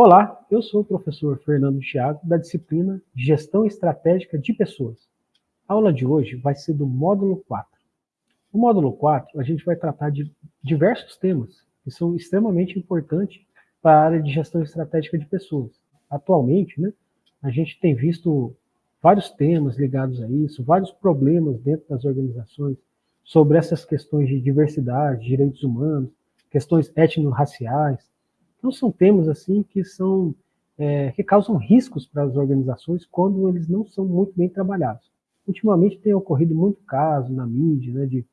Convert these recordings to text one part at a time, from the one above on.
Olá, eu sou o professor Fernando Thiago, da disciplina Gestão Estratégica de Pessoas. A aula de hoje vai ser do módulo 4. No módulo 4, a gente vai tratar de diversos temas que são extremamente importantes para a área de gestão estratégica de pessoas. Atualmente, né, a gente tem visto vários temas ligados a isso, vários problemas dentro das organizações sobre essas questões de diversidade, direitos humanos, questões étnico-raciais, então são temas assim que são é, que causam riscos para as organizações quando eles não são muito bem trabalhados. Ultimamente tem ocorrido muito caso na mídia né, de,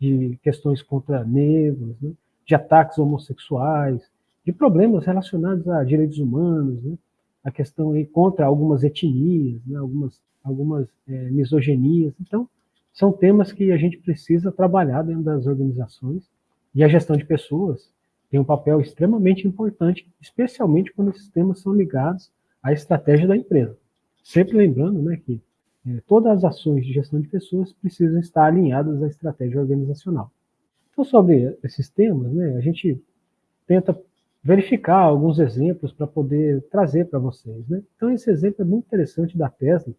de questões contra negros, né, de ataques homossexuais, de problemas relacionados a direitos humanos, né, a questão aí contra algumas etnias, né, algumas, algumas é, misogenias. Então, são temas que a gente precisa trabalhar dentro das organizações e a gestão de pessoas tem um papel extremamente importante, especialmente quando esses temas são ligados à estratégia da empresa. Sempre lembrando né, que é, todas as ações de gestão de pessoas precisam estar alinhadas à estratégia organizacional. Então, sobre esses temas, né, a gente tenta verificar alguns exemplos para poder trazer para vocês. Né? Então, esse exemplo é muito interessante da Tesla,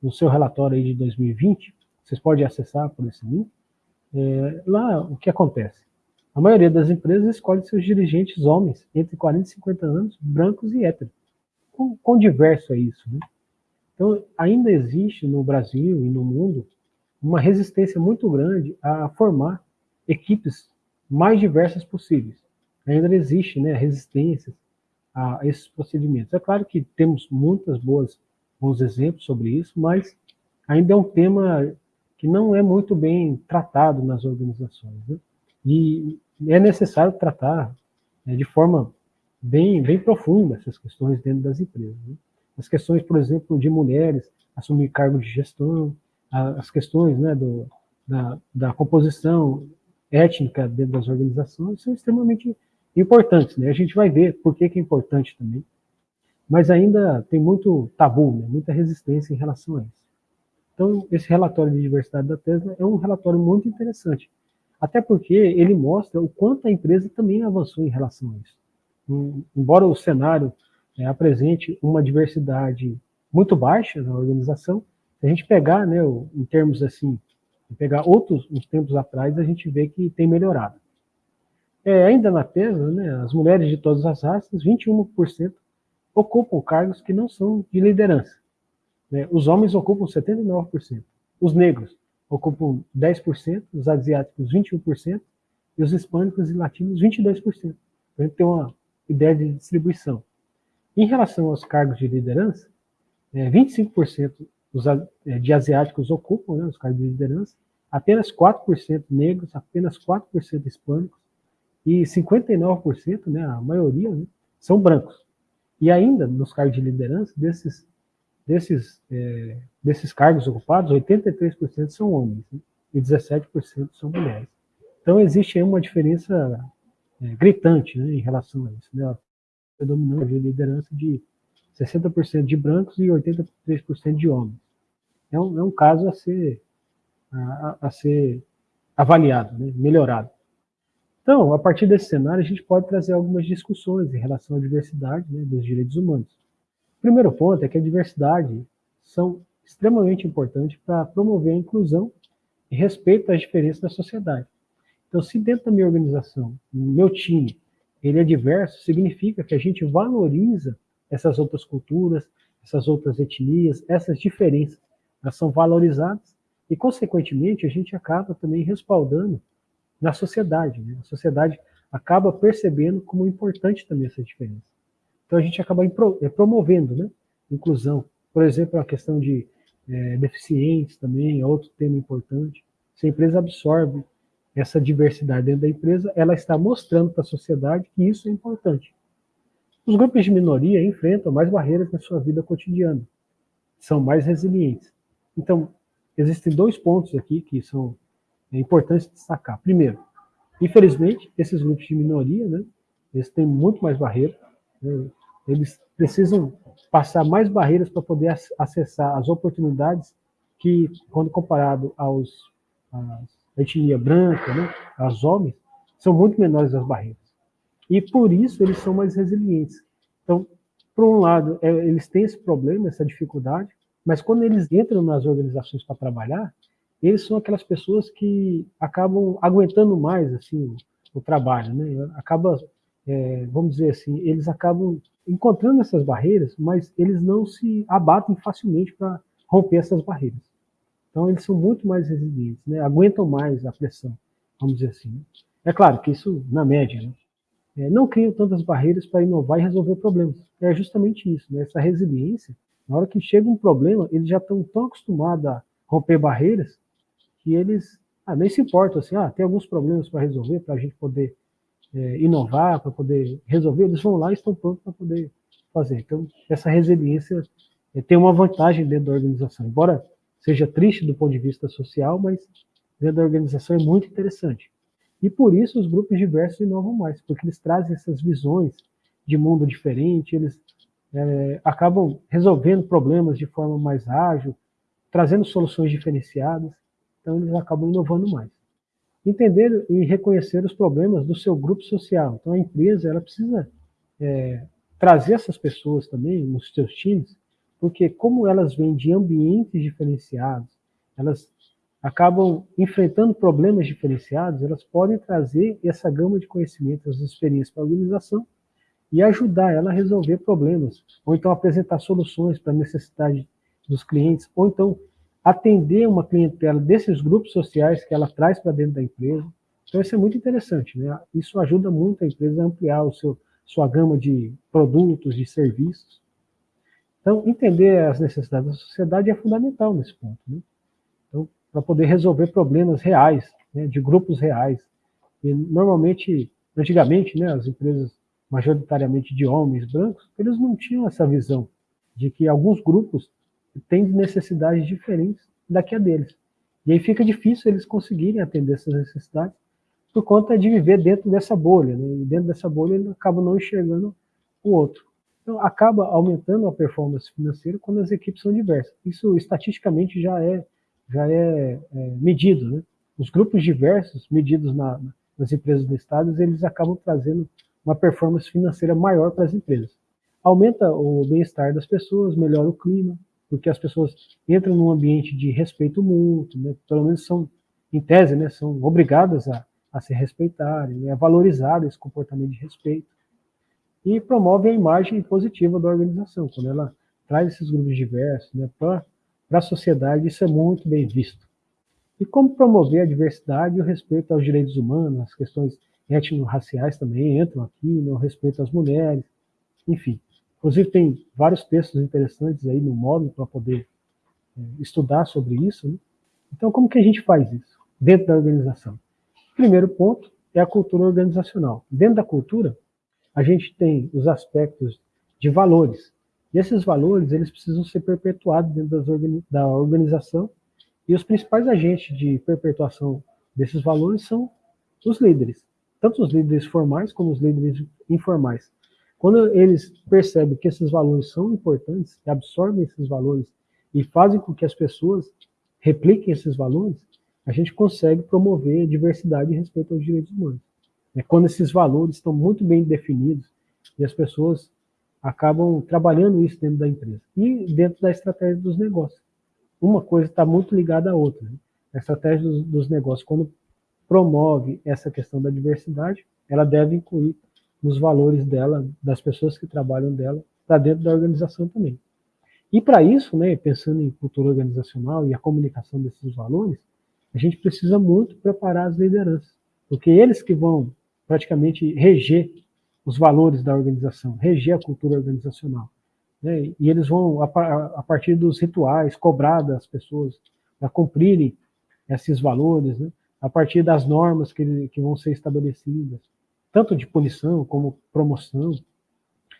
no seu relatório aí de 2020, vocês podem acessar por esse link. É, lá, o que acontece? A maioria das empresas escolhe seus dirigentes homens, entre 40 e 50 anos, brancos e héteros. Quão, diverso é isso, né? Então, ainda existe no Brasil e no mundo uma resistência muito grande a formar equipes mais diversas possíveis. Ainda existe né, resistência a esses procedimentos. É claro que temos muitas boas bons exemplos sobre isso, mas ainda é um tema que não é muito bem tratado nas organizações. Né? E é necessário tratar né, de forma bem, bem profunda essas questões dentro das empresas. Né? As questões, por exemplo, de mulheres assumir cargo de gestão, as questões né, do, da, da composição étnica dentro das organizações são extremamente importantes. Né? A gente vai ver por que, que é importante também. Mas ainda tem muito tabu, né? muita resistência em relação a isso. Então, esse relatório de diversidade da Tesla é um relatório muito interessante, até porque ele mostra o quanto a empresa também avançou em relação a isso. Embora o cenário é, apresente uma diversidade muito baixa na organização, se a gente pegar, né, em termos assim, pegar outros uns tempos atrás, a gente vê que tem melhorado. É, ainda na Tesla, né, as mulheres de todas as raças, 21% ocupam cargos que não são de liderança. Né? Os homens ocupam 79%. Os negros, ocupam 10%, os asiáticos 21% e os hispânicos e latinos 22%. Para a gente ter uma ideia de distribuição. Em relação aos cargos de liderança, é, 25% dos, é, de asiáticos ocupam né, os cargos de liderança, apenas 4% negros, apenas 4% hispânicos e 59%, né, a maioria, né, são brancos. E ainda, nos cargos de liderança, desses desses, é, desses cargos ocupados, 83% são homens né? e 17% são mulheres. Então existe uma diferença é, gritante né, em relação a isso. Né? Predominante de liderança de 60% de brancos e 83% de homens. É um, é um caso a ser, a, a ser avaliado, né, melhorado. Então, a partir desse cenário, a gente pode trazer algumas discussões em relação à diversidade né, dos direitos humanos. O primeiro ponto é que a diversidade são extremamente importantes para promover a inclusão e respeito às diferenças da sociedade. Então, se dentro da minha organização, meu time, ele é diverso, significa que a gente valoriza essas outras culturas, essas outras etnias, essas diferenças. Elas são valorizadas e, consequentemente, a gente acaba também respaldando na sociedade. Né? A sociedade acaba percebendo como importante também essa diferença. Então a gente acaba é, promovendo né, inclusão. Por exemplo, a questão de é, deficientes também é outro tema importante. Se a empresa absorve essa diversidade dentro da empresa, ela está mostrando para a sociedade que isso é importante. Os grupos de minoria enfrentam mais barreiras na sua vida cotidiana, são mais resilientes. Então, existem dois pontos aqui que são é, importantes destacar. Primeiro, infelizmente, esses grupos de minoria, né, eles têm muito mais barreiras, né, eles precisam passar mais barreiras para poder acessar as oportunidades que, quando comparado aos a etnia branca, né, aos homens, são muito menores as barreiras. E por isso eles são mais resilientes. Então, por um lado, é, eles têm esse problema, essa dificuldade, mas quando eles entram nas organizações para trabalhar, eles são aquelas pessoas que acabam aguentando mais assim o, o trabalho, né? Acaba, é, vamos dizer assim, eles acabam encontrando essas barreiras, mas eles não se abatem facilmente para romper essas barreiras. Então eles são muito mais resilientes, né? Aguentam mais a pressão, vamos dizer assim. Né? É claro que isso na média, né? É, não criam tantas barreiras para inovar e resolver problemas. É justamente isso, né? essa resiliência. Na hora que chega um problema, eles já estão tão acostumados a romper barreiras que eles ah, nem se importam assim, ah, tem alguns problemas para resolver, para a gente poder é, inovar, para poder resolver, eles vão lá e estão prontos para poder fazer. Então, essa resiliência é, tem uma vantagem dentro da organização, embora seja triste do ponto de vista social, mas dentro da organização é muito interessante. E por isso os grupos diversos inovam mais, porque eles trazem essas visões de mundo diferente, eles é, acabam resolvendo problemas de forma mais ágil, trazendo soluções diferenciadas, então eles acabam inovando mais. Entender e reconhecer os problemas do seu grupo social. Então a empresa ela precisa é, trazer essas pessoas também nos seus times, porque como elas vêm de ambientes diferenciados, elas acabam enfrentando problemas diferenciados, elas podem trazer essa gama de conhecimentos, essas experiências para a organização e ajudar ela a resolver problemas, ou então apresentar soluções para a necessidade dos clientes, ou então atender uma clientela desses grupos sociais que ela traz para dentro da empresa. Então isso é muito interessante, né? Isso ajuda muito a empresa a ampliar o seu, sua gama de produtos, de serviços. Então, entender as necessidades da sociedade é fundamental nesse ponto. Né? Então, para poder resolver problemas reais, né, de grupos reais. E normalmente, antigamente, né, as empresas majoritariamente de homens brancos, eles não tinham essa visão de que alguns grupos têm necessidades diferentes da que a deles. E aí fica difícil eles conseguirem atender essas necessidades por conta de viver dentro dessa bolha, né? e dentro dessa bolha eles acabam não enxergando o outro. Então acaba aumentando a performance financeira quando as equipes são diversas. Isso estatisticamente já é já é, é medido. Né? Os grupos diversos, medidos na, nas empresas listadas, eles acabam trazendo uma performance financeira maior para as empresas. Aumenta o bem-estar das pessoas, melhora o clima, porque as pessoas entram num ambiente de respeito mútuo, né? pelo menos são, em tese, né, são obrigadas a, a se respeitarem, né? a valorizar esse comportamento de respeito. E promove a imagem positiva da organização, quando ela traz esses grupos diversos né, para a sociedade, isso é muito bem visto. E como promover a diversidade e o respeito aos direitos humanos, as questões étnico-raciais também entram aqui, né, o respeito às mulheres, enfim. Inclusive tem vários textos interessantes aí no módulo para poder é, estudar sobre isso. Né? Então como que a gente faz isso dentro da organização? Primeiro ponto é a cultura organizacional. Dentro da cultura, a gente tem os aspectos de valores, e esses valores, eles precisam ser perpetuados dentro da organização, e os principais agentes de perpetuação desses valores são os líderes, tanto os líderes formais como os líderes informais. Quando eles percebem que esses valores são importantes, absorvem esses valores e fazem com que as pessoas repliquem esses valores, a gente consegue promover a diversidade e respeito aos direitos humanos. É quando esses valores estão muito bem definidos e as pessoas acabam trabalhando isso dentro da empresa e dentro da estratégia dos negócios. Uma coisa está muito ligada à outra. Né? A estratégia dos, dos, negócios, quando promove essa questão da diversidade, ela deve incluir nos valores dela, das pessoas que trabalham dela, para dentro da organização também. E para isso, né, pensando em cultura organizacional e a comunicação desses valores, a gente precisa muito preparar as lideranças, porque eles que vão praticamente reger os valores da organização, reger a cultura organizacional. Né? E eles vão, a, a, partir dos rituais, cobrar das pessoas para cumprirem esses valores, né? a partir das normas que, que vão ser estabelecidas, tanto de punição como promoção,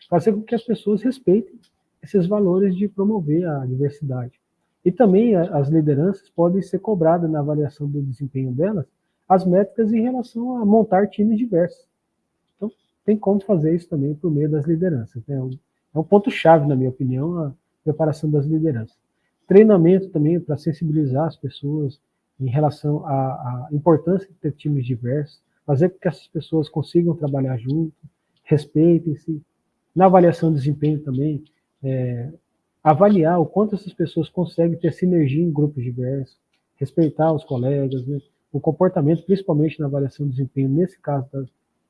fazer com que as pessoas respeitem esses valores de promover a diversidade. E também as lideranças podem ser cobradas na avaliação do desempenho delas as métricas em relação a montar times diversos tem como fazer isso também por meio das lideranças. Né? É um ponto-chave, na minha opinião, a preparação das lideranças. Treinamento também para sensibilizar as pessoas em relação à, importância de ter times diversos, fazer com que essas pessoas consigam trabalhar junto, respeitem-se, Na avaliação de desempenho também, é, avaliar o quanto essas pessoas conseguem ter sinergia em grupos diversos, respeitar os colegas, né? o comportamento, principalmente na avaliação de desempenho, nesse caso da,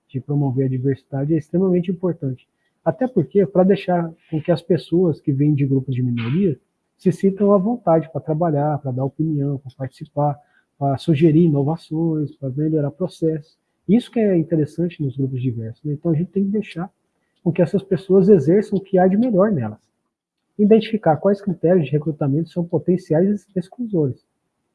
de promover a diversidade, é extremamente importante. Até porque, para deixar com que as pessoas que vêm de grupos de minoria se sintam à vontade para trabalhar, para dar opinião, para participar, para sugerir inovações, para melhorar processos. Isso que é interessante nos grupos diversos. Né? Então, a gente tem que deixar com que essas pessoas exerçam o que há de melhor nelas. Identificar quais critérios de recrutamento são potenciais exclusores.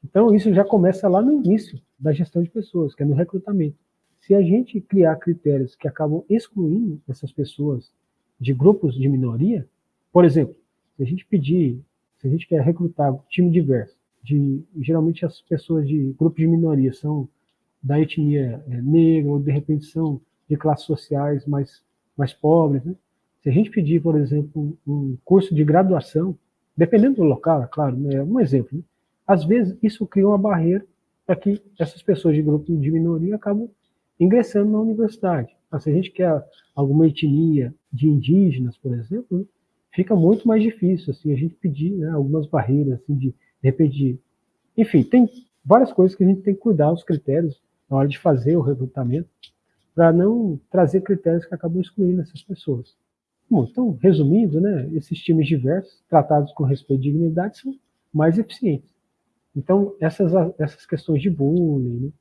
Então, isso já começa lá no início da gestão de pessoas, que é no recrutamento. Se a gente criar critérios que acabam excluindo essas pessoas de grupos de minoria, por exemplo, se a gente pedir, se a gente quer recrutar um time diverso, de, geralmente as pessoas de grupos de minoria são da etnia é, negra, ou de repente são de classes sociais mais, mais pobres, né? Se a gente pedir, por exemplo, um curso de graduação, dependendo do local, é claro, né, um exemplo, né? às vezes isso cria uma barreira para que essas pessoas de grupo de minoria acabam ingressando na universidade. Mas se a gente quer alguma etnia de indígenas, por exemplo, fica muito mais difícil assim, a gente pedir né, algumas barreiras, assim, de, de repente, enfim, tem várias coisas que a gente tem que cuidar, os critérios, na hora de fazer o recrutamento, para não trazer critérios que acabam excluindo essas pessoas. Bom, então, resumindo, né, esses times diversos, tratados com respeito e dignidade, são mais eficientes. Então, essas, essas questões de bullying, né,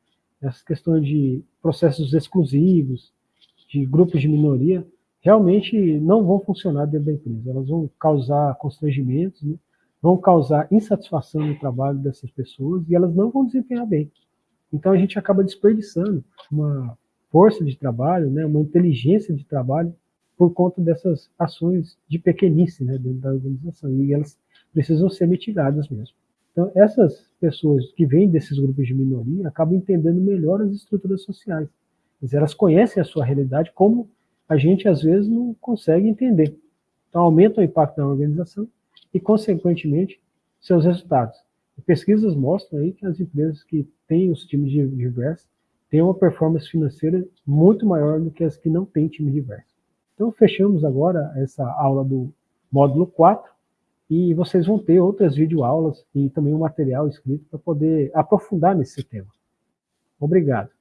essas questões de processos exclusivos, de grupos de minoria, realmente não vão funcionar dentro da empresa. Elas vão causar constrangimentos, né? vão causar insatisfação no trabalho dessas pessoas e elas não vão desempenhar bem. Então a gente acaba desperdiçando uma força de trabalho, né, uma inteligência de trabalho por conta dessas ações de pequenice né, dentro da organização. E elas precisam ser mitigadas mesmo. Então, essas pessoas que vêm desses grupos de minoria acabam entendendo melhor as estruturas sociais. Dizer, elas conhecem a sua realidade como a gente, às vezes, não consegue entender. Então, aumenta o impacto da organização e, consequentemente, seus resultados. Pesquisas mostram aí que as empresas que têm os times diversos têm uma performance financeira muito maior do que as que não têm time diverso. Então, fechamos agora essa aula do módulo 4 e vocês vão ter outras videoaulas e também um material escrito para poder aprofundar nesse tema. Obrigado.